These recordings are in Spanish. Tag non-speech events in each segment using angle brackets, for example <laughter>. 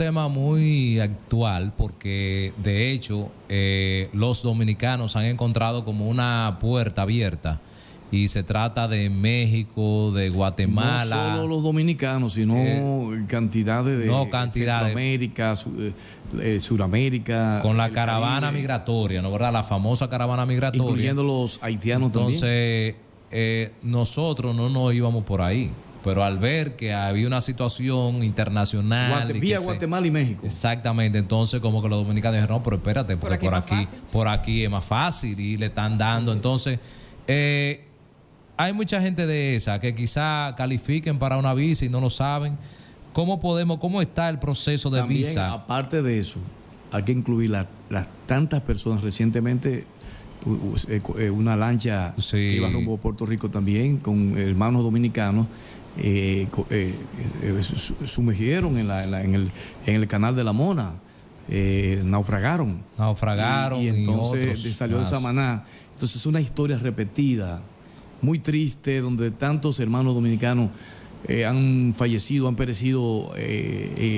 tema muy actual porque de hecho eh, los dominicanos han encontrado como una puerta abierta y se trata de México, de Guatemala. No solo los dominicanos, sino eh, cantidades de no, cantidades. Centroamérica, eh, Suramérica. Con la caravana migratoria, ¿no verdad? La famosa caravana migratoria. Incluyendo los haitianos también. Entonces, nosotros no nos íbamos por ahí pero al ver que había una situación internacional. vía Guatemala y México. Exactamente, entonces como que los dominicanos dijeron, no, pero espérate, porque por aquí, por aquí, es más fácil y le están dando. Entonces, eh, hay mucha gente de esa que quizá califiquen para una visa y no lo saben. ¿Cómo podemos, cómo está el proceso de También, visa? Aparte de eso, hay que incluir las tantas personas recientemente eh, eh, una lancha que iba rumbo a Puerto Rico también con hermanos dominicanos eh, eh, eh sumergieron en, la, en, el, en, el, canal de la Mona, eh, naufragaron. Naufragaron. Y, entonces salió de Samaná. Entonces es una historia repetida, muy triste, donde tantos hermanos dominicanos han fallecido, han perecido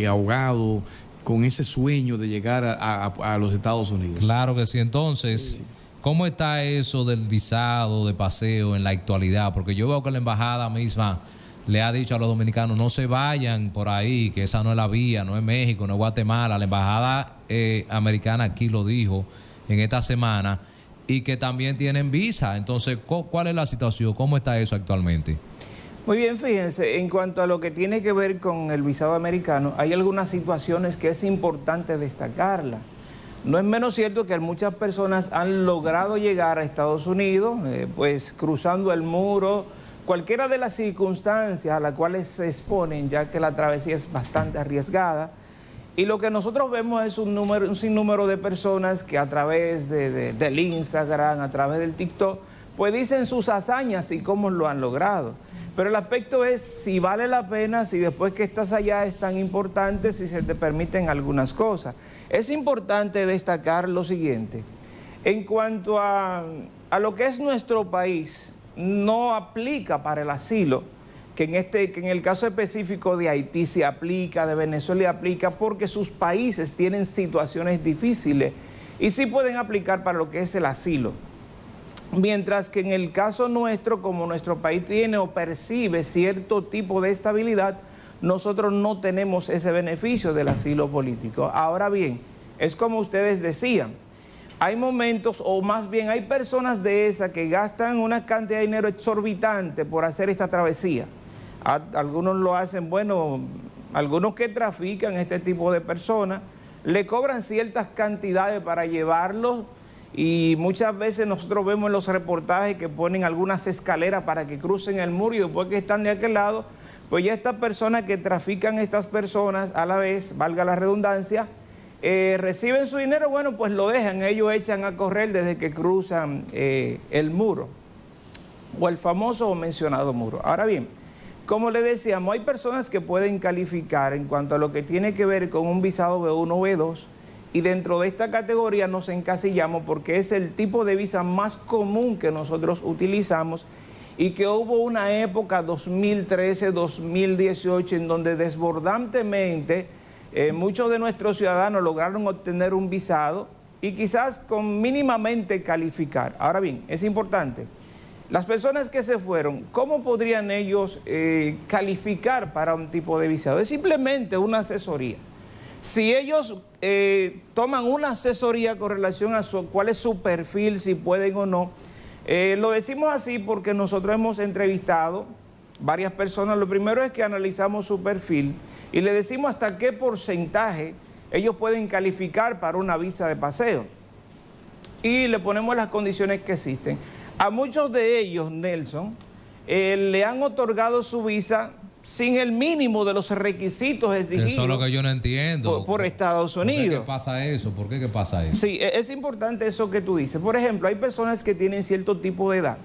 ahogados con ese sueño de llegar a, a, los Estados Unidos. Claro que sí. Entonces, ¿cómo está eso del visado, de paseo en la actualidad? Porque yo veo que la embajada misma le ha dicho a los dominicanos no se vayan por ahí, que esa no es la vía, no es México, no es Guatemala. La embajada eh, americana aquí lo dijo en esta semana y que también tienen visa. Entonces, ¿cuál es la situación? ¿Cómo está eso actualmente? Muy bien, fíjense, en cuanto a lo que tiene que ver con el visado americano, hay algunas situaciones que es importante destacarla. No es menos cierto que muchas personas han logrado llegar a Estados Unidos, eh, pues cruzando el muro, Cualquiera de las circunstancias a las cuales se exponen, ya que la travesía es bastante arriesgada, y lo que nosotros vemos es un, número, un sinnúmero de personas que a través de, del Instagram, a través del TikTok, pues dicen sus hazañas y cómo lo han logrado. Pero el aspecto es si vale la pena, si después que estás allá es tan importante, si se te permiten algunas cosas. Es importante destacar lo siguiente. En cuanto a lo que es nuestro país, no aplica para el asilo, que en, este, que en el caso específico de Haití se aplica, de Venezuela aplica, porque sus países tienen situaciones difíciles y sí pueden aplicar para lo que es el asilo. Mientras que en el caso nuestro, como nuestro país tiene o percibe cierto tipo de estabilidad, nosotros no tenemos ese beneficio del asilo político. Ahora bien, es como ustedes decían, hay momentos, o más bien hay personas de esas que gastan una cantidad de dinero exorbitante por hacer esta travesía. Algunos lo hacen, bueno, algunos que trafican este tipo de personas, le cobran ciertas cantidades para llevarlos y muchas veces nosotros vemos en los reportajes que ponen algunas escaleras para que crucen el muro y después que están de aquel lado, pues ya estas personas que trafican estas personas a la vez, valga la redundancia, eh, reciben su dinero, bueno, pues lo dejan, ellos echan a correr desde que cruzan eh, el muro, o el famoso o mencionado muro. Ahora bien, como le decíamos, hay personas que pueden calificar en cuanto a lo que tiene que ver con un visado B1 o B2, y dentro de esta categoría nos encasillamos porque es el tipo de visa más común que nosotros utilizamos y que hubo una época 2013-2018 en donde desbordantemente eh, muchos de nuestros ciudadanos lograron obtener un visado y quizás con mínimamente calificar. Ahora bien, es importante, las personas que se fueron, ¿cómo podrían ellos eh, calificar para un tipo de visado? Es simplemente una asesoría. Si ellos eh, toman una asesoría con relación a cuál es su perfil, si pueden o no, lo decimos así porque nosotros hemos entrevistado varias personas. Lo primero es que analizamos su perfil, y le decimos hasta qué porcentaje ellos pueden calificar para una visa de paseo. Y le ponemos las condiciones que existen. A muchos de ellos, Nelson, eh, le han otorgado su visa sin el mínimo de los requisitos exigidos. Eso es lo que yo no entiendo. Por, Estados Unidos. ¿Por qué pasa eso? ¿Por qué, qué pasa eso? Sí, e, es importante eso que tú dices. Por ejemplo, hay personas que tienen cierto tipo de edad,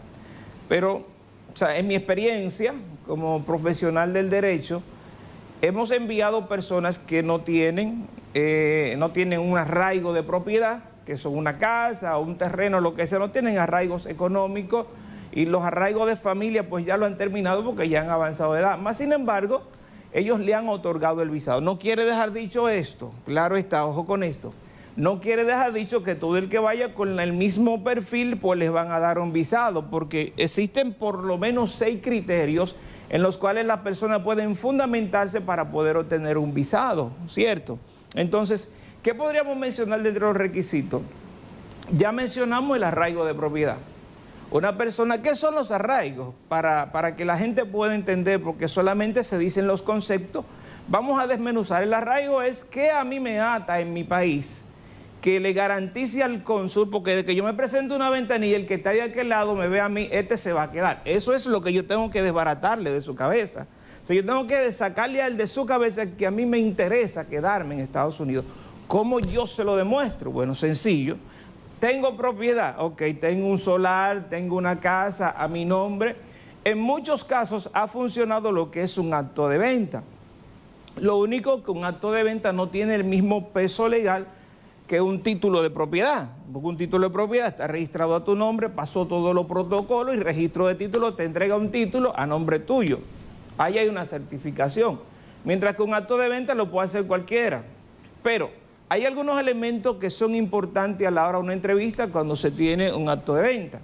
pero, o sea, en mi experiencia como profesional del derecho, Hemos enviado personas que no tienen, eh, no tienen un arraigo de propiedad, que son una casa un terreno, lo que sea, no tienen arraigos económicos y los arraigos de familia pues ya lo han terminado porque ya han avanzado de edad. Más sin embargo, ellos le han otorgado el visado. No quiere dejar dicho esto, claro está, ojo con esto, no quiere dejar dicho que todo el que vaya con el mismo perfil, pues les van a dar un visado, porque existen por lo menos seis criterios en los cuales las personas pueden fundamentarse para poder obtener un visado, ¿cierto? Entonces, ¿qué podríamos mencionar dentro de los requisitos? Ya mencionamos el arraigo de propiedad. Una persona, ¿qué son los arraigos? Para, para que la gente pueda entender, porque solamente se dicen los conceptos, vamos a desmenuzar. El arraigo es que a mí me ata en mi país, que le garantice al cónsul, porque de que yo me presento una ventanilla, el que está a aquel lado me ve a mí, este se va a quedar. Eso es lo que yo tengo que desbaratarle de su cabeza. O yo tengo que sacarle al de su cabeza que a mí me interesa quedarme en Estados Unidos. ¿Cómo yo se lo demuestro? Bueno, sencillo. Tengo propiedad, ok, tengo un solar, tengo una casa a mi nombre. En muchos casos ha funcionado lo que es un acto de venta. Lo único que un acto de venta no tiene el mismo peso legal que un título de propiedad. Un título de propiedad está registrado a tu nombre, pasó todos los protocolos y registro de título te entrega un título a nombre tuyo. Ahí hay una certificación. Mientras que un acto de venta lo puede hacer cualquiera. Pero hay algunos elementos que son importantes a la hora de una entrevista cuando se tiene un acto de venta.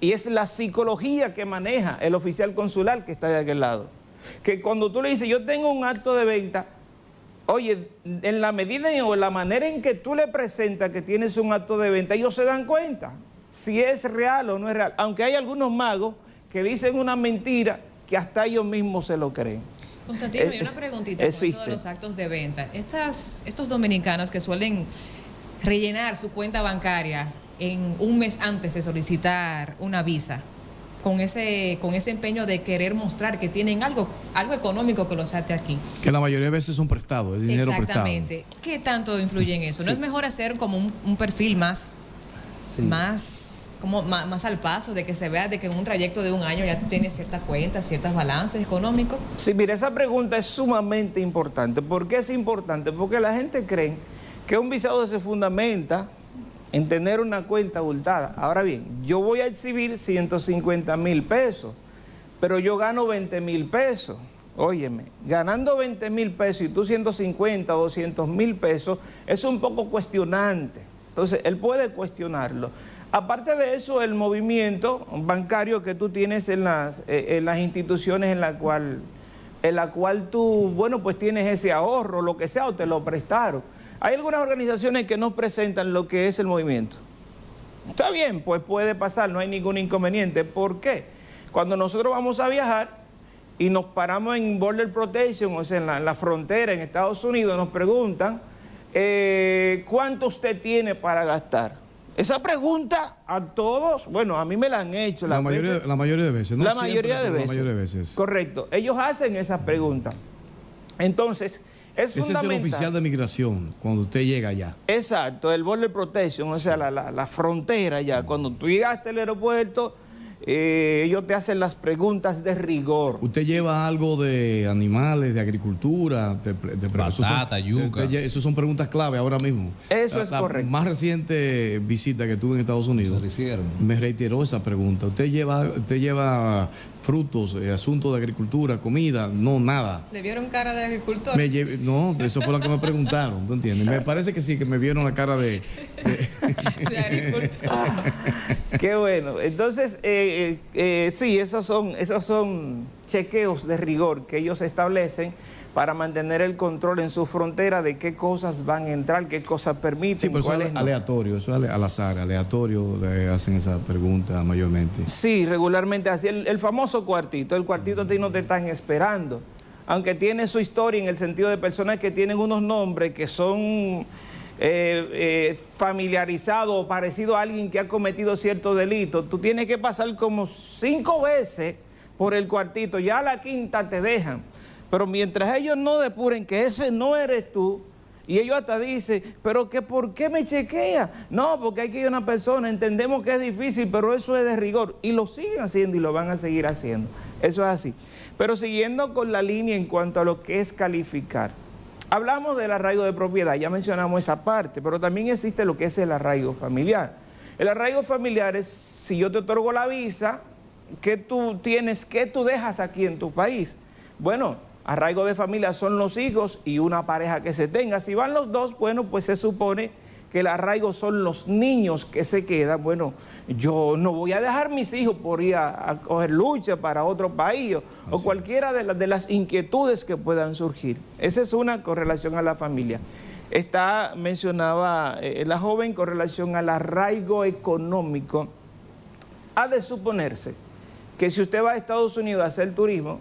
Y es la psicología que maneja el oficial consular que está de aquel lado. Que cuando tú le dices, yo tengo un acto de venta, oye, en la medida o en la manera en que tú le presentas que tienes un acto de venta, ellos se dan cuenta si es real o no es real. Aunque hay algunos magos que dicen una mentira que hasta ellos mismos se lo creen. Constantino, hay una preguntita con eso de los actos de venta. Estas, estos dominicanos que suelen rellenar su cuenta bancaria en un mes antes de solicitar una visa, con ese, con ese empeño de querer mostrar que tienen algo, algo económico que los ate aquí. Que la mayoría de veces son prestados, es dinero Exactamente. ¿Qué tanto influye en eso? ¿No es mejor hacer como un, perfil más, más como más, al paso, de que se vea de que en un trayecto de un año ya tú tienes ciertas cuentas, ciertas balances económicos? Sí, mira, esa pregunta es sumamente importante. ¿Por qué es importante? Porque la gente cree que un visado se fundamenta en tener una cuenta abultada. Ahora bien, yo voy a exhibir 150 mil pesos, pero yo gano 20 mil pesos. Óyeme, ganando 20 mil pesos y tú 150 o 200 mil pesos, es un poco cuestionante. Entonces, él puede cuestionarlo. Aparte de eso, el movimiento bancario que tú tienes en las, eh, en las instituciones en la, cual, en la cual tú, bueno, pues tienes ese ahorro, lo que sea, o te lo prestaron. Hay algunas organizaciones que no presentan lo que es el movimiento. Está bien, pues puede pasar, no hay ningún inconveniente. ¿Por qué? Cuando nosotros vamos a viajar y nos paramos en Border Protection, o sea, en la, frontera en Estados Unidos, nos preguntan, eh, ¿cuánto usted tiene para gastar? Esa pregunta a todos, bueno, a mí me la han hecho. La, mayoría, la mayoría de veces, ¿no? La mayoría de veces. La mayoría de veces. Correcto. Ellos hacen esa pregunta. Entonces, es Ese es el oficial de migración, cuando usted llega allá. Exacto, el Border Protection, o sea, la, la, frontera ya. Cuando tú llegaste al aeropuerto eh, ellos te hacen las preguntas de rigor. ¿Usted lleva algo de animales, de agricultura? De, de Batata, yuca. Esas son preguntas clave ahora mismo. Eso es correcto. más reciente visita que tuve en Estados Unidos me reiteró esa pregunta. ¿Usted lleva, usted lleva frutos, eh, asuntos de agricultura, comida? No, nada. ¿Le vieron cara de agricultor? no, eso fue lo que me preguntaron, ¿tú entiendes? Me parece que sí, que me vieron la cara de... De, <laughs> agricultor. <laughs> Qué bueno. Entonces, eh, eh, eh, sí, esos son, esos son chequeos de rigor que ellos establecen para mantener el control en su frontera de qué cosas van a entrar, qué cosas permiten. Sí, pero eso es aleatorio, eso es al azar, aleatorio le hacen esa pregunta mayormente. Sí, regularmente así. El, famoso cuartito, el cuartito a ti no te están esperando, aunque tiene su historia en el sentido de personas que tienen unos nombres que son eh, eh, familiarizado o parecido a alguien que ha cometido cierto delito, tú tienes que pasar como cinco veces por el cuartito, ya a la quinta te dejan. Pero mientras ellos no depuren que ese no eres tú, y ellos hasta dicen, pero que ¿por qué me chequea? No, porque hay que ir a una persona, entendemos que es difícil, pero eso es de rigor. Y lo siguen haciendo y lo van a seguir haciendo. Eso es así. Pero siguiendo con la línea en cuanto a lo que es calificar. Hablamos del arraigo de propiedad, ya mencionamos esa parte, pero también existe lo que es el arraigo familiar. El arraigo familiar es, si yo te otorgo la visa, ¿qué tú tienes, qué tú dejas aquí en tu país? Bueno, Arraigo de familia son los hijos y una pareja que se tenga. Si van los dos, bueno, pues se supone que el arraigo son los niños que se quedan. Bueno, yo no voy a dejar mis hijos por ir a, coger lucha para otro país o, cualquiera de, de, las inquietudes que puedan surgir. Esa es una correlación a la familia. Está, mencionaba eh, la joven con relación al arraigo económico. Ha de suponerse que si usted va a Estados Unidos a hacer turismo,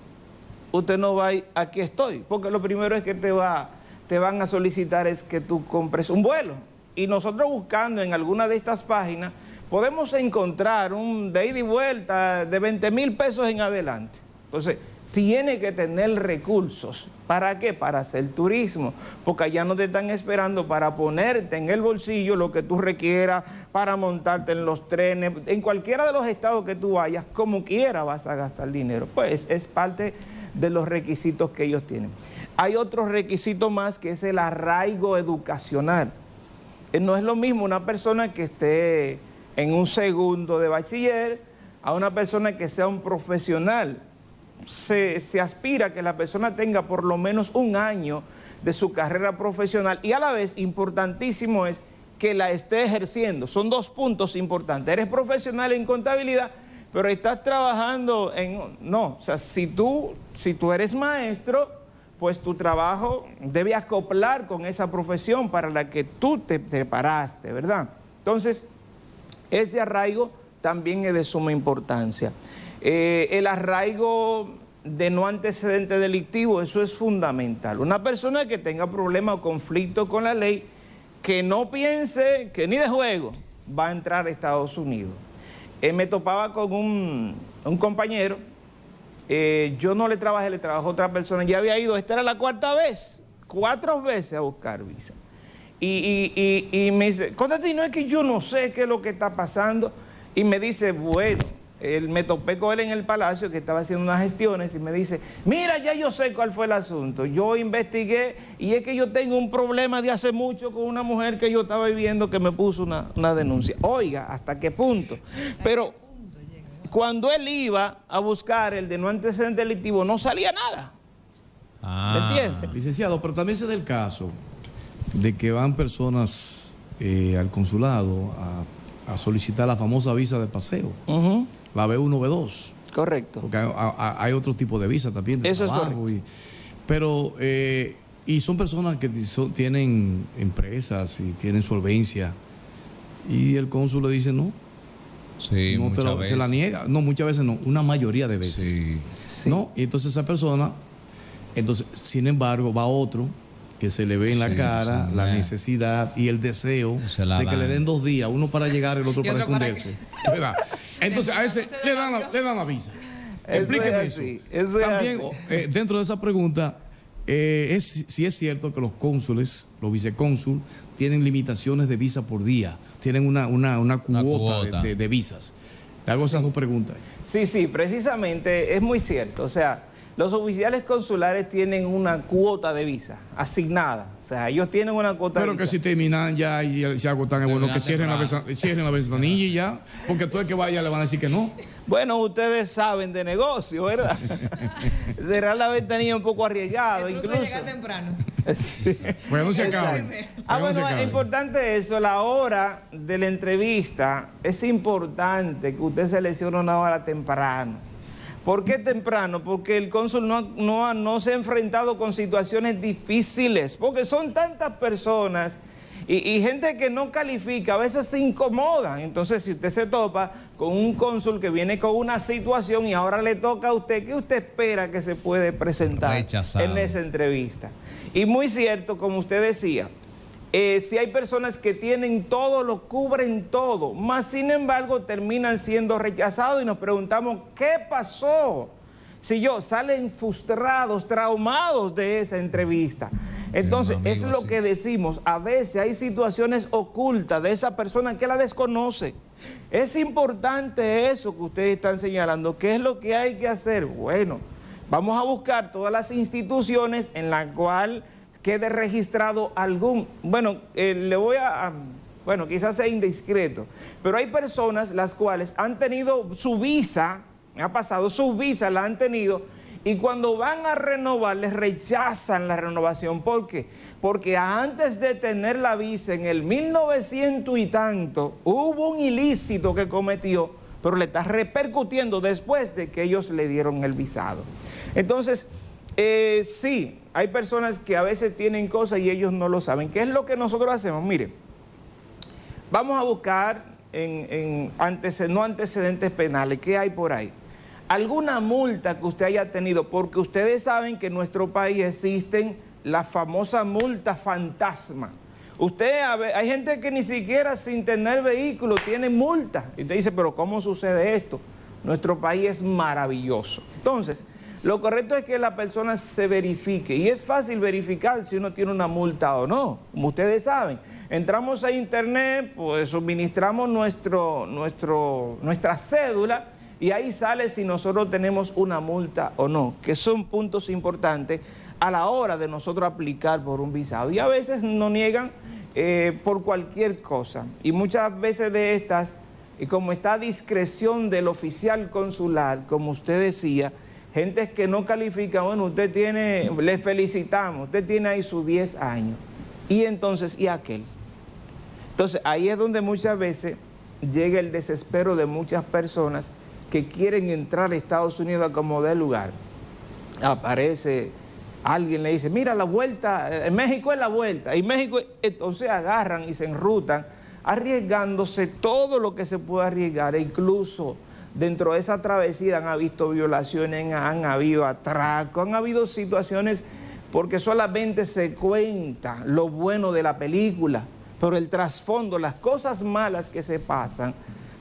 usted no va a ir, aquí estoy, porque lo primero es que te, va, te van a solicitar es que tú compres un vuelo. Y nosotros buscando en alguna de estas páginas, podemos encontrar un de ida y vuelta de 20 mil pesos en adelante. Entonces, tiene que tener recursos. ¿Para qué? Para hacer turismo, porque allá no te están esperando para ponerte en el bolsillo lo que tú requieras, para montarte en los trenes, en cualquiera de los estados que tú vayas, como quiera vas a gastar dinero. Pues es parte de los requisitos que ellos tienen. Hay otro requisito más que es el arraigo educacional. Eh, no es lo mismo una persona que esté en un segundo de bachiller a una persona que sea un profesional. Se, se aspira a que la persona tenga por lo menos un año de su carrera profesional y a la vez importantísimo es que la esté ejerciendo. Son dos puntos importantes. Eres profesional en contabilidad, pero estás trabajando en... No, o sea, si tú, si tú eres maestro, pues tu trabajo debe acoplar con esa profesión para la que tú te preparaste, ¿verdad? Entonces, ese arraigo también es de suma importancia. Eh, el arraigo de no antecedente delictivo, eso es fundamental. Una persona que tenga problema o conflicto con la ley, que no piense que ni de juego va a entrar a Estados Unidos. Eh, me topaba con un, compañero, eh, yo no le trabajé, le trabajó otra persona, ya había ido, esta era la cuarta vez, cuatro veces a buscar visa. Y, y, me dice, no es que yo no sé qué es lo que está pasando, y me dice, bueno, él, me topé con él en el palacio que estaba haciendo unas gestiones y me dice, mira, ya yo sé cuál fue el asunto. Yo investigué y es que yo tengo un problema de hace mucho con una mujer que yo estaba viviendo que me puso una, denuncia. Oiga, ¿hasta qué punto? Pero cuando él iba a buscar el de no antecedente delictivo no salía nada. Ah. ¿Me Licenciado, pero también se da el caso de que van personas eh, al consulado a, solicitar la famosa visa de paseo la B1, B2. Correcto. Porque hay, otro tipo de visa también. De Eso es pero, eh, y son personas que tienen empresas y tienen solvencia. Y el cónsul le dice no. Sí, muchas veces. Se la niega. No, muchas veces no. Una mayoría de veces. Sí. ¿No? Y entonces esa persona, entonces, sin embargo, va otro que se le ve en la cara la necesidad y el deseo de que le den dos días, uno para llegar, y el otro para esconderse. <laughs> Entonces a ese le dan la, le dan la visa. Explíqueme eso. También eh, dentro de esa pregunta, eh, es, si es cierto que los cónsules, los vicecónsul, tienen limitaciones de visa por día, tienen una, una, una cuota, De, de, visas. Le hago esas dos preguntas. Sí, sí, precisamente es muy cierto. O sea, los oficiales consulares tienen una cuota de visa asignada. O sea, ellos tienen una cuota Pero que si terminan ya y se agotan, es bueno que cierren la, cierren la ventanilla y ya. Porque todo el que vaya le van a decir que no. <laughs> Bueno, ustedes saben de negocio, ¿verdad? <laughs> Cerrar la ventanilla un poco arriesgado. Incluso llegar temprano. <laughs> Bueno, se acaba. Ah, bueno, es importante eso. La hora de la entrevista es importante que usted seleccione una hora temprano. ¿Por qué temprano? Porque el cónsul no, no, se ha enfrentado con situaciones difíciles, porque son tantas personas y, gente que no califica, a veces se incomodan. Entonces, si usted se topa con un cónsul que viene con una situación y ahora le toca a usted, ¿qué usted espera que se puede presentar en esa entrevista? Y muy cierto, como usted decía, eh, si hay personas que tienen todo, lo cubren todo, más sin embargo terminan siendo rechazados y nos preguntamos, ¿qué pasó? Si yo salen frustrados, traumados de esa entrevista. Entonces, es lo que decimos, a veces hay situaciones ocultas de esa persona que la desconoce. Es importante eso que ustedes están señalando. ¿Qué es lo que hay que hacer? Bueno, vamos a buscar todas las instituciones en las cuales quede registrado algún, bueno, eh, le voy a, bueno, quizás sea indiscreto, pero hay personas las cuales han tenido su visa, me ha pasado, su visa la han tenido y cuando van a renovar les rechazan la renovación. ¿Por qué? Porque antes de tener la visa en el 1900 y tanto, hubo un ilícito que cometió, pero le está repercutiendo después de que ellos le dieron el visado. Entonces, eh, sí, hay personas que a veces tienen cosas y ellos no lo saben. ¿Qué es lo que nosotros hacemos? Mire, vamos a buscar en, no antecedentes penales, ¿qué hay por ahí? alguna multa que usted haya tenido, porque ustedes saben que en nuestro país existen la famosa multa fantasma. Usted, hay gente que ni siquiera sin tener vehículo tiene multa. Y usted dice, pero ¿cómo sucede esto? Nuestro país es maravilloso. Entonces, lo correcto es que la persona se verifique. Y es fácil verificar si uno tiene una multa o no, como ustedes saben. Entramos a internet, pues suministramos nuestro, nuestro, nuestra cédula y ahí sale si nosotros tenemos una multa o no, que son puntos importantes a la hora de nosotros aplicar por un visado. Y a veces nos niegan eh, por cualquier cosa. Y muchas veces de estas, y como está a discreción del oficial consular, como usted decía, gente que no califica, bueno, usted tiene, le felicitamos, usted tiene ahí sus 10 años. Y entonces, ¿y aquel? Entonces, ahí es donde muchas veces llega el desespero de muchas personas que quieren entrar a Estados Unidos a como de lugar. Aparece alguien le dice, mira la vuelta, en México es la vuelta, y México, entonces agarran y se enrutan, arriesgándose todo lo que se puede arriesgar, e incluso dentro de esa travesía han habido violaciones, han habido atracos, han habido situaciones porque solamente se cuenta lo bueno de la película, pero el trasfondo, las cosas malas que se pasan,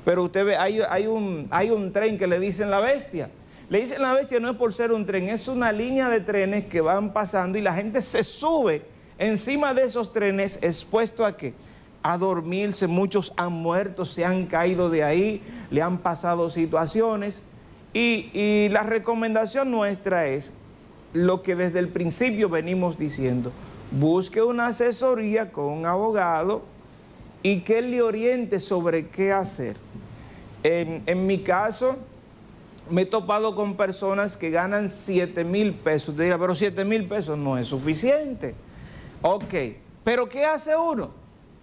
pero usted ve, hay, un, hay un tren que le dicen la bestia. Le dicen la bestia no es por ser un tren, es una línea de trenes que van pasando y la gente se sube encima de esos trenes expuesto a qué? A dormirse, muchos han muerto, se han caído de ahí, le han pasado situaciones. Y, y la recomendación nuestra es lo que desde el principio venimos diciendo, busque una asesoría con un abogado y que él le oriente sobre qué hacer. En, mi caso, me he topado con personas que ganan 7 mil pesos. Te dirá, pero 7 mil pesos no es suficiente. Ok, pero ¿qué hace uno?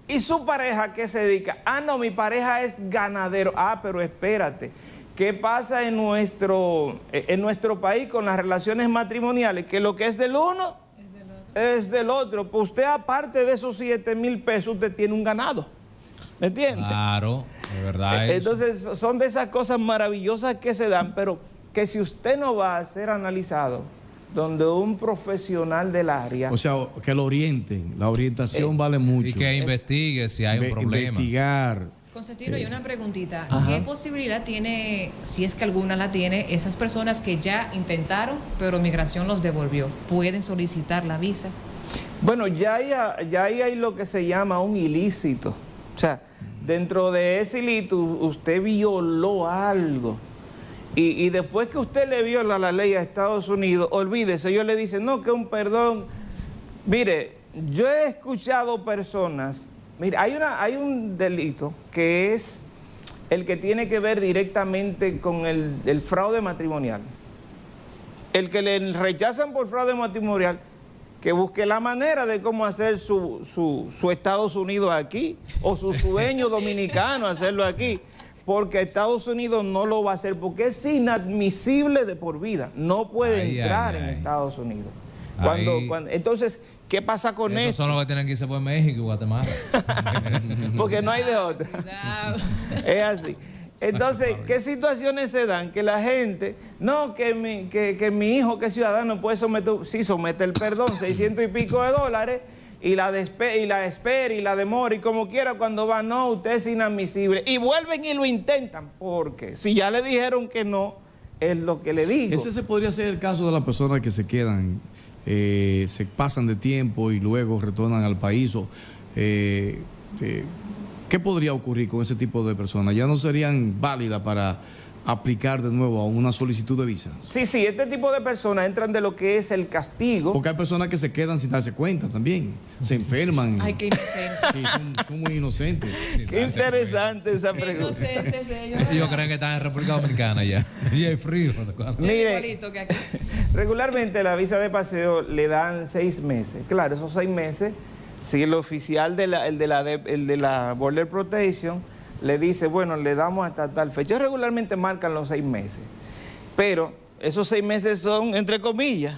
¿Y su pareja qué se dedica? Ah, no, mi pareja es ganadero. Ah, pero espérate. ¿Qué pasa en nuestro, en nuestro país con las relaciones matrimoniales? Que lo que es del uno es del otro. Pues usted aparte de esos 7 mil pesos, usted tiene un ganado. ¿Me entiende? Claro, de verdad. E, entonces son de esas cosas maravillosas que se dan, pero que si usted no va a ser analizado, donde un profesional del área... O sea, que lo orienten, la orientación eh, vale mucho. Y que investigue si hay un problema. Investigar. Constantino, y una preguntita. ¿Qué posibilidad tiene, si es que alguna la tiene, esas personas que ya intentaron, pero migración los devolvió? ¿Pueden solicitar la visa? Bueno, ya ya ahí hay lo que se llama un ilícito. O sea, dentro de ese ilícito usted violó algo. Y, después que usted le viola la ley a Estados Unidos, olvídese, ellos le dicen, no, que un perdón. Mire, yo he escuchado personas, mire, hay, una, hay un delito que es el que tiene que ver directamente con el, el fraude matrimonial. El que le rechazan por fraude matrimonial que busque la manera de cómo hacer su, su, Estados Unidos aquí, o su sueño dominicano hacerlo aquí, porque Estados Unidos no lo va a hacer, porque es inadmisible de por vida, no puede entrar en Estados Unidos. Cuando, entonces, ¿qué pasa con eso? Eso son los que tienen que irse por México y Guatemala. <laughs> porque no hay de otra. es así. Entonces, ¿qué situaciones se dan? Que la gente, no, que mi, que, mi hijo que es ciudadano puede someter, sí, somete el perdón, 600 y pico de dólares, y la, y la espera y la demora, y como quiera cuando va, no, usted es inadmisible. Y vuelven y lo intentan, porque si ya le dijeron que no, es lo que le digo. Ese se podría ser el caso de las personas que se quedan, eh, se pasan de tiempo y luego retornan al país o... Eh, eh, ¿Qué podría ocurrir con ese tipo de personas? ¿Ya no serían válidas para aplicar de nuevo a una solicitud de visa? Sí, sí, este tipo de personas entran de lo que es el castigo. Porque hay personas que se quedan sin darse cuenta también. Se enferman. Ay, qué inocentes. Sí, son, muy inocentes. Qué interesante esa pregunta. Qué inocentes ellos. Ellos creen que están en República Dominicana ya. <laughs> Y hay frío. Mire, <laughs> Regularmente la visa de paseo le dan seis meses. Claro, esos seis meses, si el oficial de la, el de la, el de la Border Protection le dice, bueno, le damos hasta tal fecha, regularmente marcan los seis meses. Pero esos seis meses son entre comillas.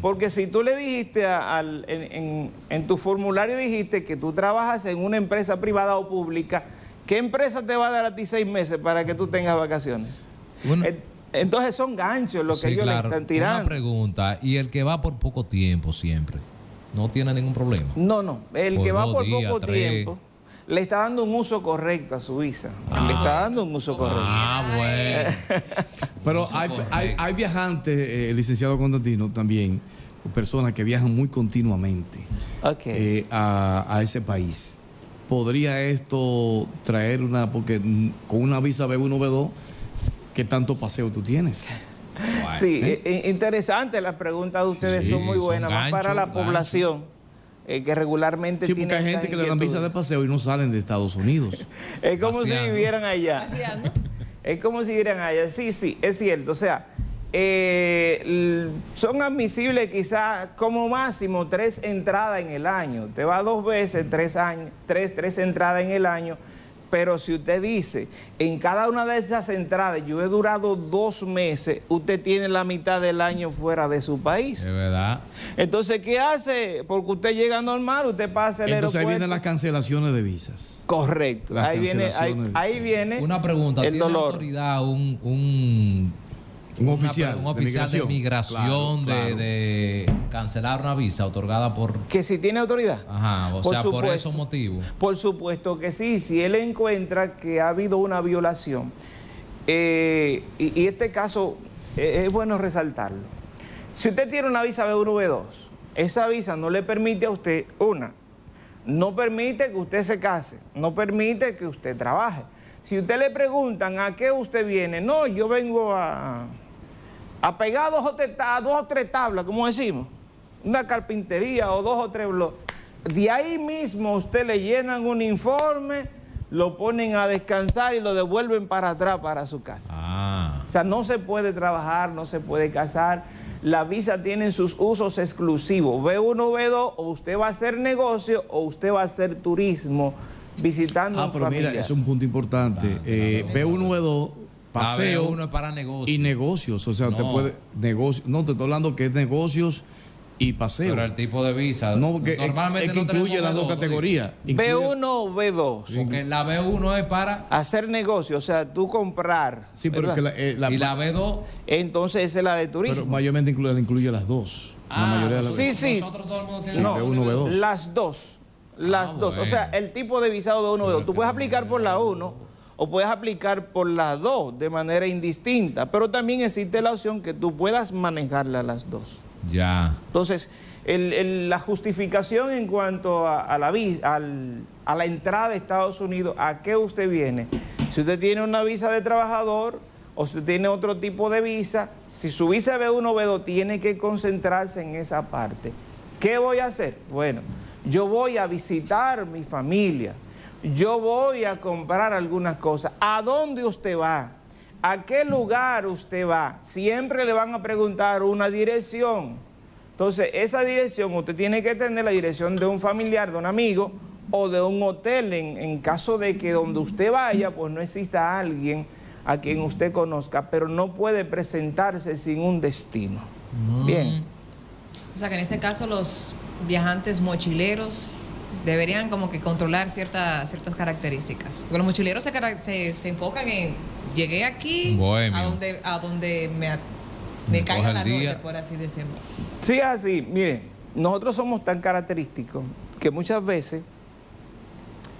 Porque si tú le dijiste al, en, en, tu formulario dijiste que tú trabajas en una empresa privada o pública, ¿qué empresa te va a dar a ti seis meses para que tú tengas vacaciones? Entonces son ganchos lo que ellos le están tirando. Una pregunta, ¿y el que va por poco tiempo siempre? ¿No tiene ningún problema? No, no. El que va por poco tiempo le está dando un uso correcto a su visa. le ah. está dando un uso correcto. Ah, bueno. <laughs> Pero hay, viajantes, eh, licenciado Constantino, también, personas que viajan muy continuamente eh, a, ese país. ¿Podría esto traer una, porque con una visa B1, B2, ¿qué tanto paseo tú tienes? Sí, eh, interesante las preguntas de ustedes, son muy buenas, más para la población eh, que regularmente Sí, porque hay gente que le dan visa de paseo y no salen de Estados Unidos. <laughs> es como si vivieran allá. Es como si vivieran allá. Sí, sí, es cierto. O sea, eh, son admisibles quizás como máximo tres entradas en el año. Te va dos veces, tres, años, tres, tres entradas en el año pero si usted dice, en cada una de esas entradas yo he durado dos meses, usted tiene la mitad del año fuera de su país. Es verdad. Entonces, ¿qué hace? Porque usted llega normal, usted pasa el Entonces ahí vienen las cancelaciones de visas. Correcto. ahí viene, ahí, viene Una pregunta, ¿tiene autoridad un un oficial, un oficial de migración, de, cancelar una visa otorgada por... Que si tiene autoridad. Ajá, o sea, por esos motivos. Por supuesto que sí, si él encuentra que ha habido una violación. Eh, y, este caso eh, es bueno resaltarlo. Si usted tiene una visa B1, B2, esa visa no le permite a usted, una, no permite que usted se case, no permite que usted trabaje. Si usted le preguntan a qué usted viene, no, yo vengo a apegados a dos o tres tablas, como decimos, una carpintería o dos o tres bloques. De ahí mismo usted le llenan un informe, lo ponen a descansar y lo devuelven para atrás para su casa. Ah. O sea, no se puede trabajar, no se puede casar. La visa tiene sus usos exclusivos. B1, B2, o usted va a hacer negocio o usted va a hacer turismo visitando Ah, pero mira, es un punto importante. Eh, B1, B2 paseo uno es para negocios. y negocios. O sea, te puede. Negocio, no, te estoy hablando que es negocios y paseo. Pero el tipo de visa. No, porque normalmente es, que incluye las dos categorías. B1 o B2. Porque la B1 es para. Hacer negocios, o sea, tú comprar. Sí, pero que la, eh, y la B2. Entonces esa es la de turismo. Pero mayormente incluye, incluye las dos. la ah, mayoría de las Sí, sí. Nosotros todo el mundo tiene B1, B2. Las dos. Las ah, dos. O sea, el tipo de visado B1, B2. Tú puedes aplicar por la 1 o puedes aplicar por las dos de manera indistinta, pero también existe la opción que tú puedas manejarla las dos. Ya. Entonces, la justificación en cuanto a, la, a la entrada de Estados Unidos, ¿a qué usted viene? Si usted tiene una visa de trabajador o si tiene otro tipo de visa, si su visa B1 o B2 tiene que concentrarse en esa parte. ¿Qué voy a hacer? Bueno, yo voy a visitar mi familia, yo voy a comprar algunas cosas. ¿A dónde usted va? ¿A qué lugar usted va? Siempre le van a preguntar una dirección. Entonces, esa dirección, usted tiene que tener la dirección de un familiar, de un amigo o de un hotel en, caso de que donde usted vaya, pues no exista alguien a quien usted conozca, pero no puede presentarse sin un destino. Mm. Bien. O sea que en este caso los viajantes mochileros deberían como que controlar ciertas ciertas características. Porque los mochileros se, se, enfocan en, llegué aquí, a donde, a donde me, me caiga la noche, por así decirlo. Sí, así. Mire, nosotros somos tan característicos que muchas veces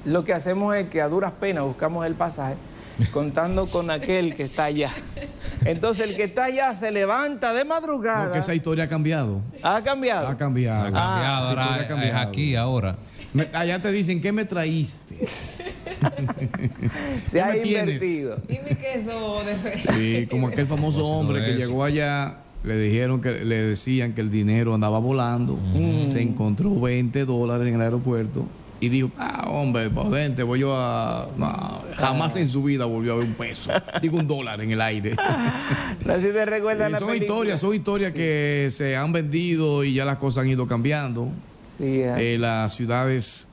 lo que hacemos es que a duras penas buscamos el pasaje <laughs> contando con aquel que está allá. Entonces el que está allá se levanta de madrugada. No, que esa historia ha cambiado. ¿Ha cambiado? Ha cambiado. Ha cambiado, ah, ha cambiado. es aquí ahora allá te dicen, ¿qué me traíste? <laughs> Se ha invertido. Dime que eso de Sí, como aquel famoso hombre que llegó allá, le dijeron que le decían que el dinero andaba volando, mm. se encontró 20 dólares en el aeropuerto y dijo, ah, hombre, potente, voy yo a... No, jamás en su vida volvió a ver un peso, <laughs> digo un dólar en el aire. no sé si te recuerdan eh, Son historias, son historias que se han vendido y ya las cosas han ido cambiando. Sí, eh, las ciudades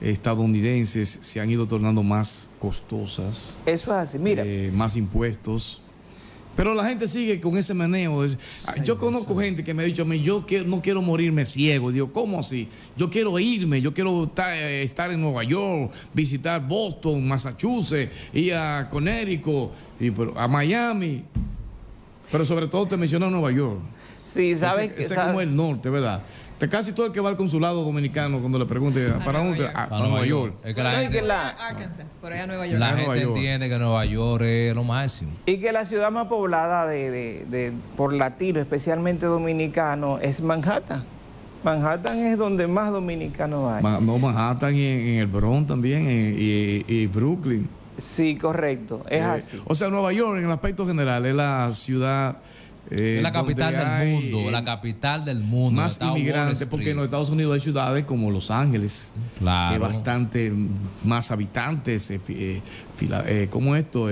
estadounidenses se han ido tornando más costosas. Eso es así, mira. Eh, más impuestos. Pero la gente sigue con ese. Ah, yo conozco gente que me ha dicho a mí, yo no quiero morirme ciego. Digo, ¿cómo así? Yo quiero irme, yo quiero eh, estar, en Nueva York, visitar Boston, Massachusetts, ir a Connecticut, y, a Miami. Pero sobre todo te menciono Nueva York. Sí, sabes ese, ese es como el norte, ¿verdad? Casi todo el que va al consulado dominicano cuando le pregunte para dónde a, Nueva York. Es que la gente, Arkansas, por allá Nueva York. La gente entiende que Nueva York es lo máximo. Y que la ciudad más poblada de, de, por latinos, especialmente dominicanos, es Manhattan. Manhattan es donde más dominicanos hay. no, Manhattan y en, el Bronx también y, Brooklyn. Sí, correcto, es eh, así. O sea, Nueva York en el aspecto general es la ciudad eh, es la capital del mundo, la capital del mundo. Más inmigrantes, porque en los Estados Unidos hay ciudades como Los Ángeles, que bastante más habitantes, eh, eh, como esto,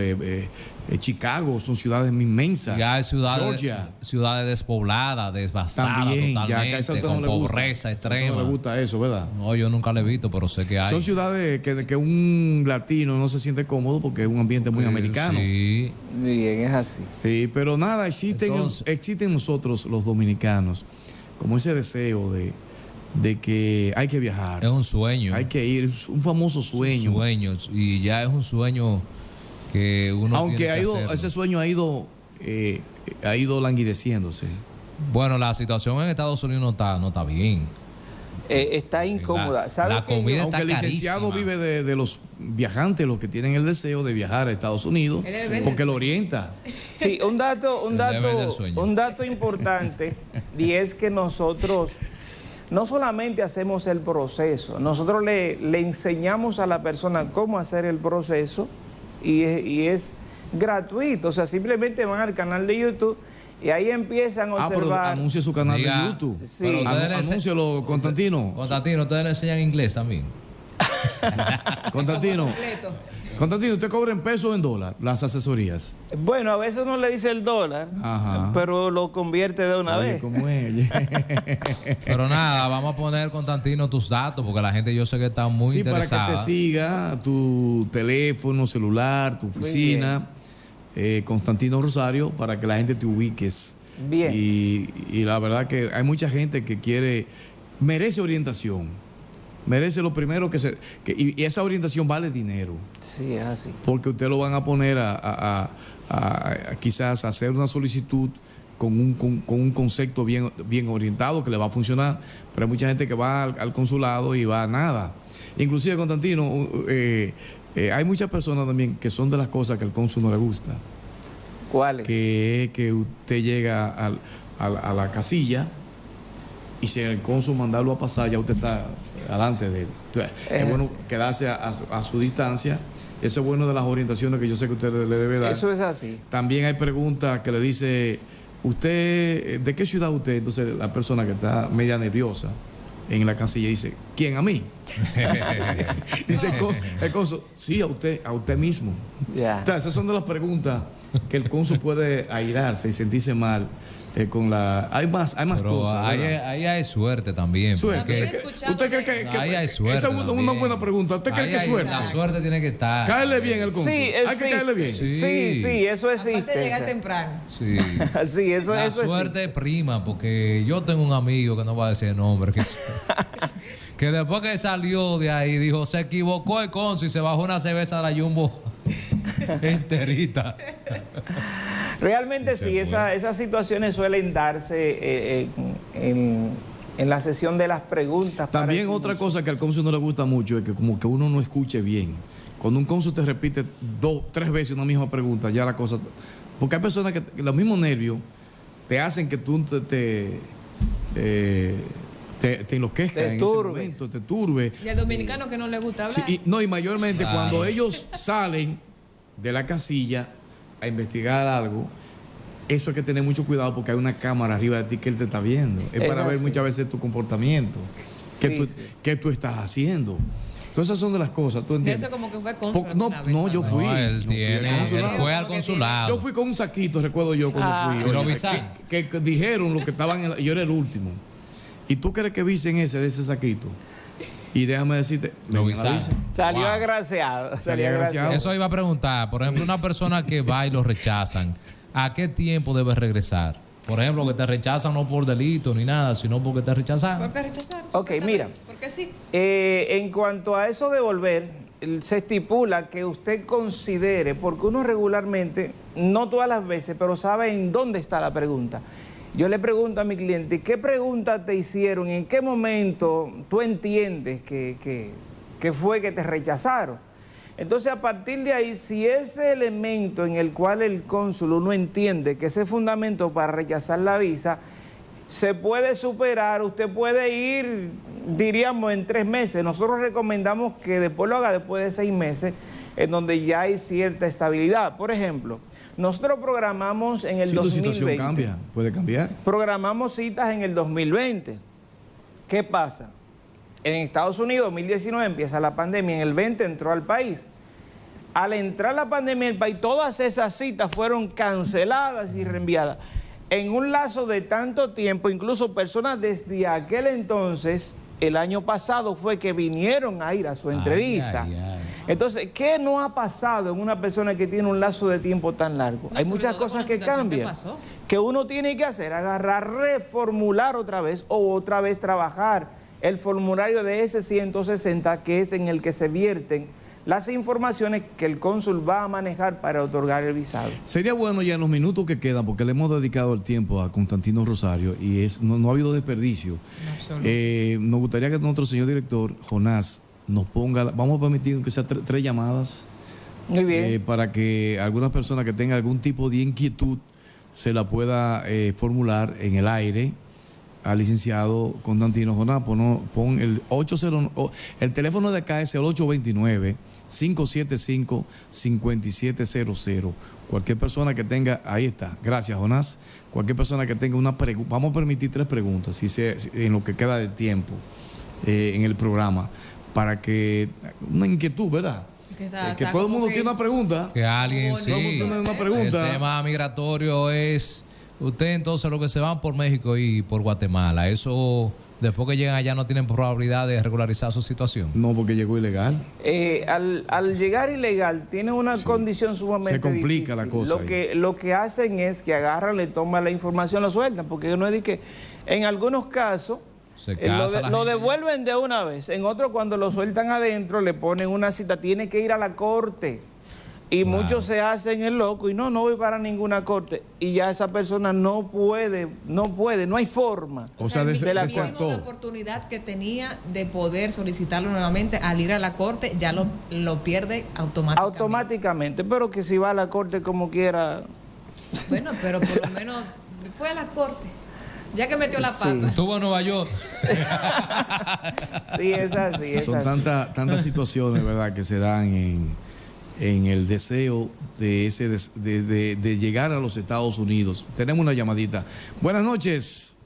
eh, Chicago, son ciudades inmensas. Ya hay ciudades, ciudades despobladas, devastadas También, totalmente, ya, con pobreza extrema. No me gusta eso, ¿verdad? No, yo nunca lo he visto, pero sé que hay. Son ciudades que, que un latino no se siente cómodo porque es un ambiente muy americano. Sí. Bien, es así. Sí, pero nada, existen, existen nosotros los dominicanos como ese deseo de, de que hay que viajar. Es un sueño. Hay que ir, es un famoso sueño. Sueños, y ya es un sueño que uno Aunque ha ido, ese sueño ha ido, eh, ha ido languideciéndose. Bueno, la situación en Estados Unidos no está, no está bien. Eh, está incómoda. La, comida Aunque el licenciado vive de, los viajantes, los que tienen el deseo de viajar a Estados Unidos, porque lo orienta. Sí, un dato, un dato, un dato importante, y es que nosotros no solamente hacemos el proceso, nosotros le, le enseñamos a la persona cómo hacer el proceso y es, gratuito. O sea, simplemente van al canal de YouTube y ahí empiezan a observar. Ah, pero anuncia su canal de YouTube. Sí. Anúncialo, Constantino. Constantino, ustedes le enseñan inglés también. <laughs> Constantino. Constantino, ¿usted cobra en pesos o en dólar las asesorías? Bueno, a veces no le dice el dólar, pero lo convierte de una vez. Como ella. <laughs> pero nada, vamos a poner, Constantino, tus datos, porque la gente yo sé que está muy interesada. para que te siga tu teléfono, celular, tu oficina, eh, Constantino Rosario, para que la gente te ubiques. Bien. Y, y la verdad que hay mucha gente que quiere, merece orientación merece lo primero que se... y, esa orientación vale dinero. Sí, es así. Porque usted lo van a poner a, quizás hacer una solicitud con un, con, un, concepto bien, bien orientado que le va a funcionar, pero hay mucha gente que va al, consulado y va a nada. Inclusive, Constantino, eh, eh, hay muchas personas también que son de las cosas que al cónsul no le gusta. ¿Cuáles? Que que usted llega a la casilla y si el cónsul mandarlo a pasar, ya usted está delante de él. es, bueno quedarse a, su distancia. Eso es bueno de las orientaciones que yo sé que usted le debe dar. Eso es así. También hay preguntas que le dice, ¿usted, de qué ciudad usted? Entonces la persona que está media nerviosa en la casilla dice, ¿quién a mí? <laughs> dice el cónsul, sí, a usted, a usted mismo. esas son de las preguntas que el cónsul puede airarse y sentirse mal eh, con la hay más hay más cosas ahí, ahí, hay suerte también suerte. Usted cree que, ahí hay suerte esa es una, buena pregunta. Usted cree que suerte la suerte tiene que estar. Caerle bien el cónsul sí, hay que caerle bien. Sí. Sí, eso existe Aparte llegar temprano. Sí. <laughs> Sí eso la suerte prima porque yo tengo un amigo que no va a decir nombre que, <laughs> que después que salió de ahí dijo se equivocó el cónsul y se bajó una cerveza de la Jumbo <laughs> enterita Realmente sí, esas situaciones suelen darse eh, eh, en, la sesión de las preguntas. También otra cosa que al cónsul no le gusta mucho es que como que uno no escuche bien. Cuando un cónsul te repite dos, tres veces una misma pregunta, ya la cosa... Porque hay personas que, los mismos nervios te hacen que tú te... te eh, te, enloquezca en ese momento, te turbe. Y al dominicano que no le gusta hablar. y, no, y mayormente cuando ellos salen de la casilla, a investigar algo, eso hay que tener mucho cuidado porque hay una cámara arriba de ti que él te está viendo. Es, para ver muchas veces tu comportamiento. ¿Qué, tú, estás haciendo? Todas esas son de las cosas, ¿tú entiendes? Eso como que fue consulado. No, no, yo fui. él, fue al consulado. Yo fui con un saquito, recuerdo yo cuando ah. fui. que, dijeron lo que estaban, en yo era el último. ¿Y tú crees que visen ese de ese saquito? Y déjame decirte, Salió agraciado. Salió agraciado. Eso iba a preguntar. Por ejemplo, una persona que va y lo rechazan, ¿a qué tiempo debe regresar? Por ejemplo, que te rechazan no por delito ni nada, sino porque te rechazan. ¿Por qué rechazar? Ok, mira. Porque sí. Eh, en cuanto a eso de volver, se estipula que usted considere, porque uno regularmente, no todas las veces, pero sabe en dónde está la pregunta. Yo le pregunto a mi cliente, ¿qué pregunta te hicieron? ¿En qué momento tú entiendes que, fue que te rechazaron? Entonces, a partir de ahí, si ese elemento en el cual el cónsul no entiende que ese fundamento para rechazar la visa se puede superar, usted puede ir, diríamos, en tres meses. Nosotros recomendamos que después lo haga después de seis meses, en donde ya hay cierta estabilidad. Por ejemplo, nosotros programamos en el si 2020. tu situación cambia, puede cambiar. Programamos citas en el 2020. ¿Qué pasa? En Estados Unidos, 2019 empieza la pandemia, en el 20 entró al país. Al entrar la pandemia en el país, todas esas citas fueron canceladas y reenviadas. En un lazo de tanto tiempo, incluso personas desde aquel entonces, el año pasado fue que vinieron a ir a su entrevista. Entonces, ¿qué no ha pasado en una persona que tiene un lazo de tiempo tan largo? Hay muchas cosas que cambian. Que uno tiene que hacer, agarrar, reformular otra vez o otra vez trabajar el formulario de ese 160 que es en el que se vierten las informaciones que el cónsul va a manejar para otorgar el visado. Sería bueno ya en los minutos que quedan, porque le hemos dedicado el tiempo a Constantino Rosario y es, no, ha habido desperdicio. Eh, nos gustaría que nuestro señor director, Jonás, nos ponga, vamos a permitir que sean tres llamadas. Muy bien. Eh, para que alguna persona que tenga algún tipo de inquietud se la pueda eh, formular en el aire al licenciado Constantino Jonás. Pon, pon el 80, el teléfono de acá es el 829 575 5700. Cualquier persona que tenga, ahí está, gracias Jonás. Cualquier persona que tenga una pregunta, vamos a permitir tres preguntas si en lo que queda de tiempo eh, en el programa para que una inquietud, ¿verdad? Que, todo el mundo tiene una pregunta. Que alguien sí. una pregunta. El tema migratorio es usted entonces lo que se van por México y por Guatemala. Eso después que llegan allá no tienen probabilidad de regularizar su situación. No, porque llegó ilegal. Eh, al, llegar ilegal tiene una condición sumamente Se complica la cosa. Lo que, lo que hacen es que agarran, le toman la información, lo sueltan, porque no es de que en algunos casos lo, devuelven de una vez. En otro, cuando lo sueltan adentro, le ponen una cita. Tiene que ir a la corte. Y muchos se hacen el loco y no, no voy para ninguna corte. Y ya esa persona no puede, no puede, no hay forma. O, sea, de, la oportunidad que tenía de poder solicitarlo nuevamente al ir a la corte, ya lo, lo pierde automáticamente. Automáticamente, pero que si va a la corte como quiera. Bueno, pero por lo menos fue a la corte. Ya que metió la pata. Estuvo en Nueva York. <laughs> sí, es así. Son tantas tantas situaciones, ¿verdad?, que se dan en, en el deseo de, ese, de, de, llegar a los Estados Unidos. Tenemos una llamadita. Buenas noches.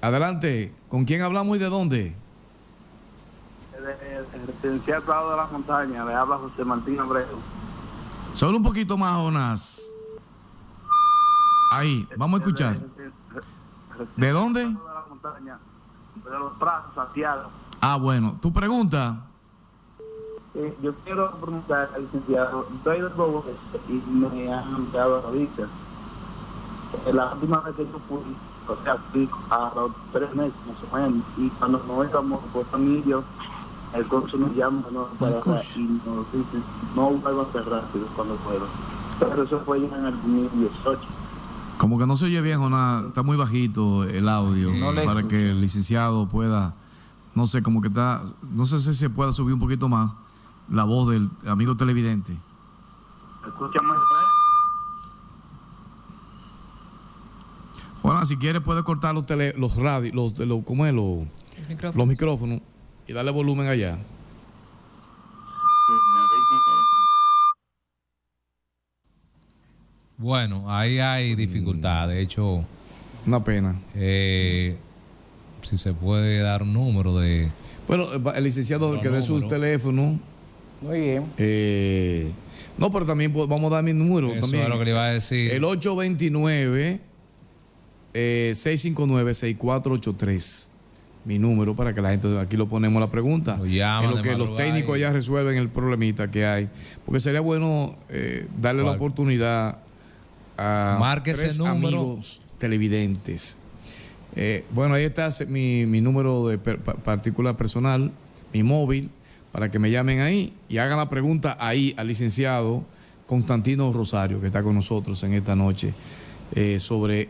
Adelante. ¿Con quién hablamos y de dónde? El residencial de la Montaña. Le habla José Martín Abreu. Solo un poquito más, Jonas. Ahí, vamos a escuchar. ¿De dónde? De los brazos, Santiago. Ah, bueno. ¿Tu pregunta? Eh, yo quiero preguntar al licenciado, estoy de Bobo y me han enviado la visa. La última vez que yo fui, o sea, fui a los tres meses más o menos, y cuando nos íbamos por familia, el cónsul nos llama ¿no? para acá y nos dice, no vuelvan a cerrar cuando puedan. Pero eso fue ya en el 2018. Como que no se oye bien, Jonás, está muy bajito el audio para que el licenciado pueda, no sé, como que está, no sé si se pueda subir un poquito más la voz del amigo televidente. Escucha muy Juana, si quiere puede cortar los tele, los radios, los, los, ¿cómo es? Los, micrófonos. los micrófonos y darle volumen allá. Bueno, ahí hay dificultad. De hecho. Una pena. Eh, si se puede dar un número de... Bueno, el licenciado que dé su teléfono. Muy bien. Eh, no, pero también vamos a dar mi número. Eso también. es lo que le iba a decir. El 829 659 6483 mi número para que la gente aquí lo ponemos la pregunta. en lo que los técnicos ya resuelven el problemita que hay. Porque sería bueno eh, darle la oportunidad a tres amigos televidentes. Eh, bueno, ahí está mi, número de particular personal, mi móvil, para que me llamen ahí y hagan la pregunta ahí al licenciado Constantino Rosario, que está con nosotros en esta noche, eh, sobre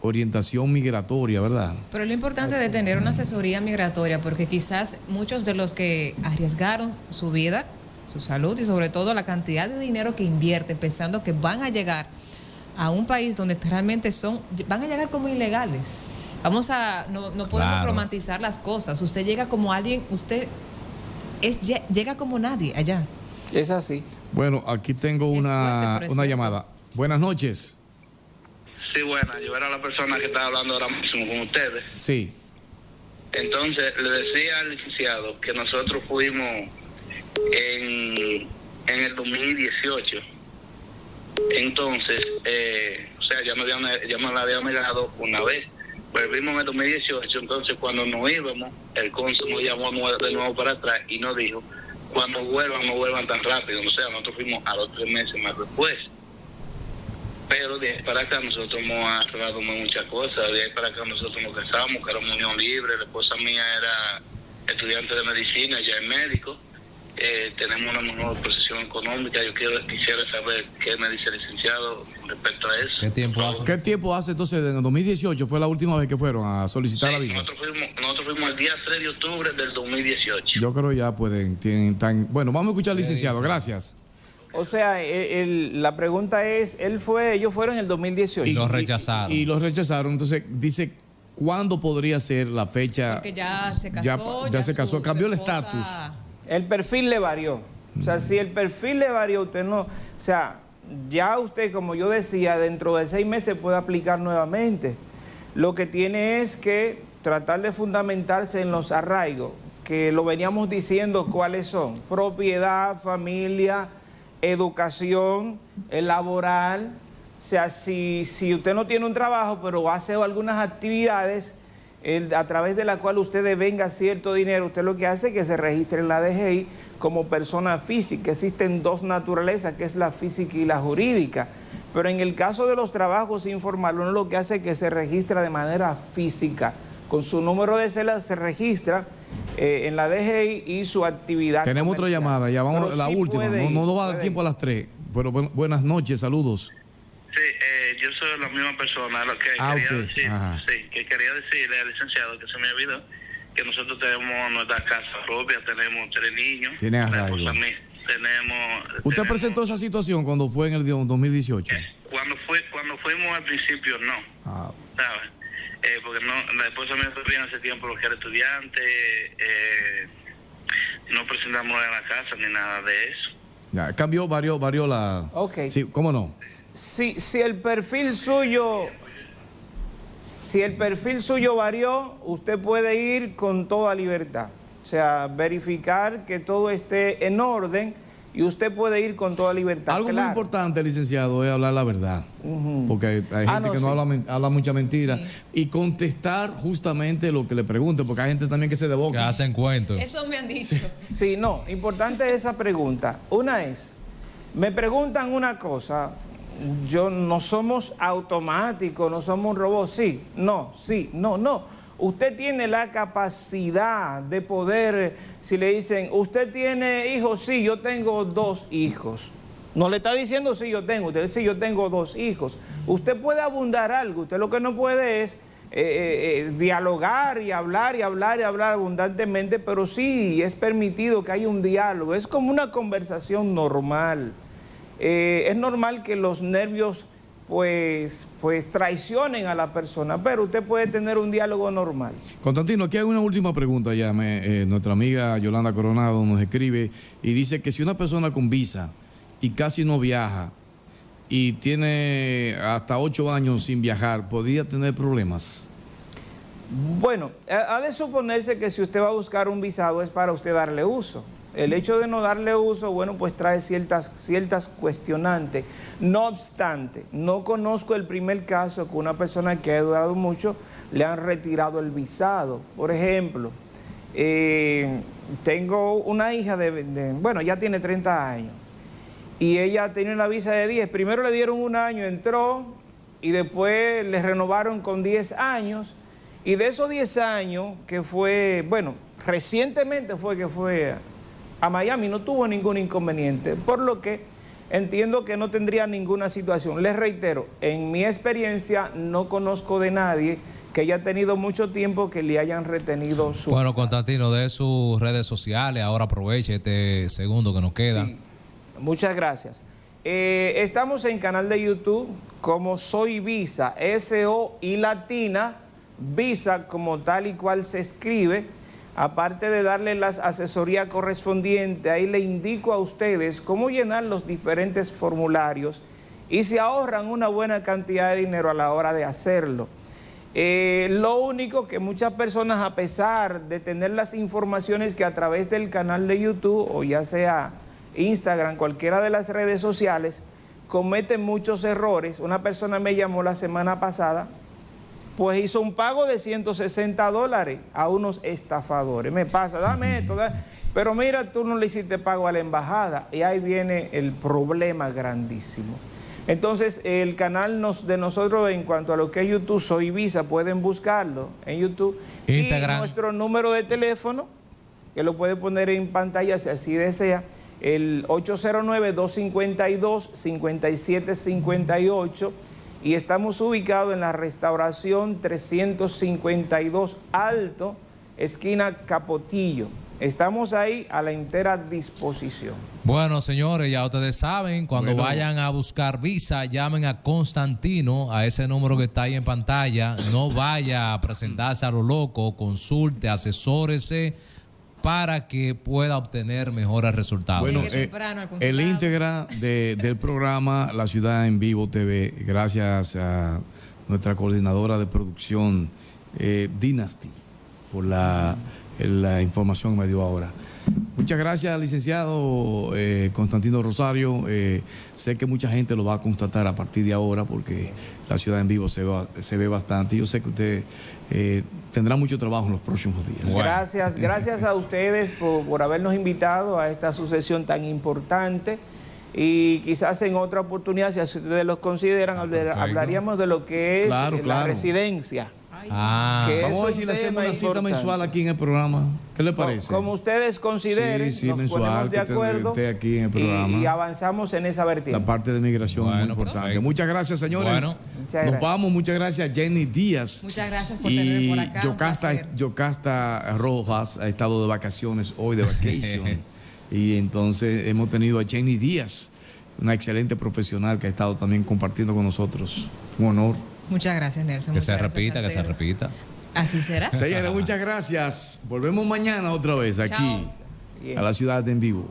orientación migratoria, ¿verdad? Pero lo importante es tener una asesoría migratoria, porque quizás muchos de los que arriesgaron su vida, su salud y sobre todo la cantidad de dinero que invierten pensando que van a llegar a un país donde realmente son, van a llegar como ilegales. Vamos a, no, podemos romantizar las cosas. Usted llega como alguien, usted es, llega como nadie allá. Es así. Bueno, aquí tengo una, una llamada. Buenas noches. Sí, buena. Yo era la persona que estaba hablando ahora mismo con ustedes. Sí. Entonces, le decía al licenciado que nosotros fuimos en, en el 2018. Entonces, eh, o sea, ya me, habían, ya me la había negado una vez. Volvimos en el 2018, entonces cuando nos íbamos, el cónsul nos llamó de nuevo para atrás y nos dijo, cuando vuelvan, no vuelvan tan rápido. O sea, nosotros fuimos a los tres meses más después. Pero de ahí para acá nosotros hemos arreglado muchas cosas. De ahí para acá nosotros nos casamos, que era unión libre. La esposa mía era estudiante de medicina, ya es médico. Eh, tenemos una mejor posición económica. Yo quiero, quisiera saber qué me dice el licenciado respecto a eso. ¿Qué tiempo hace? ¿Qué tiempo hace entonces? En 2018 fue la última vez que fueron a solicitar la visa. Nosotros fuimos, nosotros fuimos el día 3 de octubre del 2018. Yo creo ya pueden, tienen tan... Bueno, vamos a escuchar al licenciado. Gracias. O sea, la pregunta es, él fue, ellos fueron en el 2018. Y los rechazaron. Y, los rechazaron. Entonces, dice, ¿cuándo podría ser la fecha? Porque ya se casó. Ya, se casó, cambió el estatus. El perfil le varió. O sea, si el perfil le varió, usted no... O sea, ya usted, como yo decía, dentro de seis meses puede aplicar nuevamente. Lo que tiene es que tratar de fundamentarse en los arraigos, que lo veníamos diciendo cuáles son. Propiedad, familia educación, laboral. O sea, si, si usted no tiene un trabajo, pero hace algunas actividades a través de la cual usted devenga cierto dinero, usted lo que hace es que se registre en la DGI como persona física. Existen dos naturalezas, que es la física y la jurídica. Pero en el caso de los trabajos informales, uno lo que hace es que se registra de manera física. Con su número de celas se registra eh, en la DGI y su actividad. Tenemos otra llamada, ya vamos a la última, no, no, va a dar tiempo a las tres. Pero buenas noches, saludos. Sí, eh, yo soy la misma persona, lo que ah, quería decir, sí, que quería decirle al licenciado que se me olvidó que nosotros tenemos nuestra casa propia, tenemos tres niños. Tiene arraigo. Tenemos, ¿Usted presentó esa situación cuando fue en el 2018? Eh, cuando fue cuando fuimos al principio no. Ah. ¿Sabes? Eh, porque no, la esposa mía bien hace tiempo lo que era estudiante, eh, no presentamos en la casa ni nada de eso. Ya, cambió, varió, varió la... Ok. Sí, ¿cómo no? Si, si el perfil suyo... Si el perfil suyo varió, usted puede ir con toda libertad. O sea, verificar que todo esté en orden y usted puede ir con toda libertad. Algo muy importante, licenciado, es hablar la verdad. Porque hay, ah, gente que no habla, mucha mentira. Y contestar justamente lo que le pregunte, porque hay gente también que se deboca. Que hacen cuentos. Eso me han dicho. Sí. no, importante esa pregunta. Una es, me preguntan una cosa, yo no somos automáticos, no somos un robot. Sí, no, sí, no, no. Usted tiene la capacidad de poder, si le dicen, ¿usted tiene hijos? Sí, yo tengo dos hijos. No le está diciendo sí, yo tengo, usted dice, sí, yo tengo dos hijos. Usted puede abundar algo, usted lo que no puede es eh, eh, eh, dialogar y hablar y hablar y hablar abundantemente, pero sí es permitido que haya un diálogo, es como una conversación normal. es normal que los nervios pues, pues traicionen a la persona, pero usted puede tener un diálogo normal. Constantino, aquí hay una última pregunta ya. Eh, nuestra amiga Yolanda Coronado nos escribe y dice que si una persona con visa y casi no viaja y tiene hasta ocho años sin viajar, ¿podría tener problemas? Bueno, ha de suponerse que si usted va a buscar un visado es para usted darle uso. El hecho de no darle uso, bueno, pues trae ciertas, ciertas cuestionantes. No obstante, no conozco el primer caso que una persona que ha durado mucho le han retirado el visado. Por ejemplo, eh, tengo una hija de, bueno, ya tiene 30 años y ella tenía una visa de 10. Primero le dieron un año, entró y después le renovaron con 10 años. Y de esos 10 años, que fue, bueno, recientemente fue que fue a Miami, no tuvo ningún inconveniente, por lo que entiendo que no tendría ninguna situación. Les reitero, en mi experiencia no conozco de nadie que haya tenido mucho tiempo que le hayan retenido su... Bueno, Constantino, de sus redes sociales, ahora aproveche este segundo que nos queda. Muchas gracias. Eh, estamos en canal de YouTube como Soy Visa, S-O y Latina, Visa como tal y cual se escribe. Aparte de darle la asesoría correspondiente, ahí le indico a ustedes cómo llenar los diferentes formularios y se ahorran una buena cantidad de dinero a la hora de hacerlo. Eh, lo único que muchas personas, a pesar de tener las informaciones que a través del canal de YouTube o ya sea Instagram, cualquiera de las redes sociales, cometen muchos errores. Una persona me llamó la semana pasada, pues hizo un pago de 160 dólares a unos estafadores. Me pasa, dame esto, pero mira, tú no le hiciste pago a la embajada y ahí viene el problema grandísimo. Entonces, el canal de nosotros en cuanto a lo que es YouTube, Soy Visa, pueden buscarlo en YouTube. Instagram. Y nuestro número de teléfono, que lo puede poner en pantalla si así desea, el 809-252-5758 y estamos ubicados en la restauración 352 Alto, esquina Capotillo. Estamos ahí a la entera disposición. Bueno, señores, ya ustedes saben, cuando vayan a buscar visa, llamen a Constantino, a ese número que está ahí en pantalla. No vaya a presentarse a lo loco, consulte, asesórese para que pueda obtener mejores resultados. Bueno, eh, el íntegra del programa La Ciudad en Vivo TV, gracias a nuestra coordinadora de producción, eh, Dynasty, por la la información que me dio ahora. Muchas gracias, licenciado eh, Constantino Rosario. Eh, sé que mucha gente lo va a constatar a partir de ahora porque la ciudad en vivo se, se ve bastante. Yo sé que usted eh, tendrá mucho trabajo en los próximos días. Gracias, gracias a ustedes por, habernos invitado a esta sucesión tan importante. Y quizás en otra oportunidad, si ustedes los consideran, ah, hablaríamos de lo que es la residencia. Ah. Vamos a ver si le hacemos una cita mensual aquí en el programa. ¿Qué le parece? Como, ustedes consideren, sí, sí, mensual, de acuerdo aquí en el programa. Y, avanzamos en esa vertiente. La parte de migración es muy importante. Muchas gracias, señores. Bueno. Nos vamos. Muchas gracias, Jenny Díaz. Muchas gracias por tenerme por acá. Yocasta, Yocasta Rojas ha estado de vacaciones hoy, de vacación. <laughs> y entonces hemos tenido a Jenny Díaz, una excelente profesional que ha estado también compartiendo con nosotros. Un honor. Muchas gracias, Nelson. Que se repita, que se repita. Así será. <laughs> Señores, muchas gracias. Volvemos mañana otra vez aquí a la ciudad en vivo.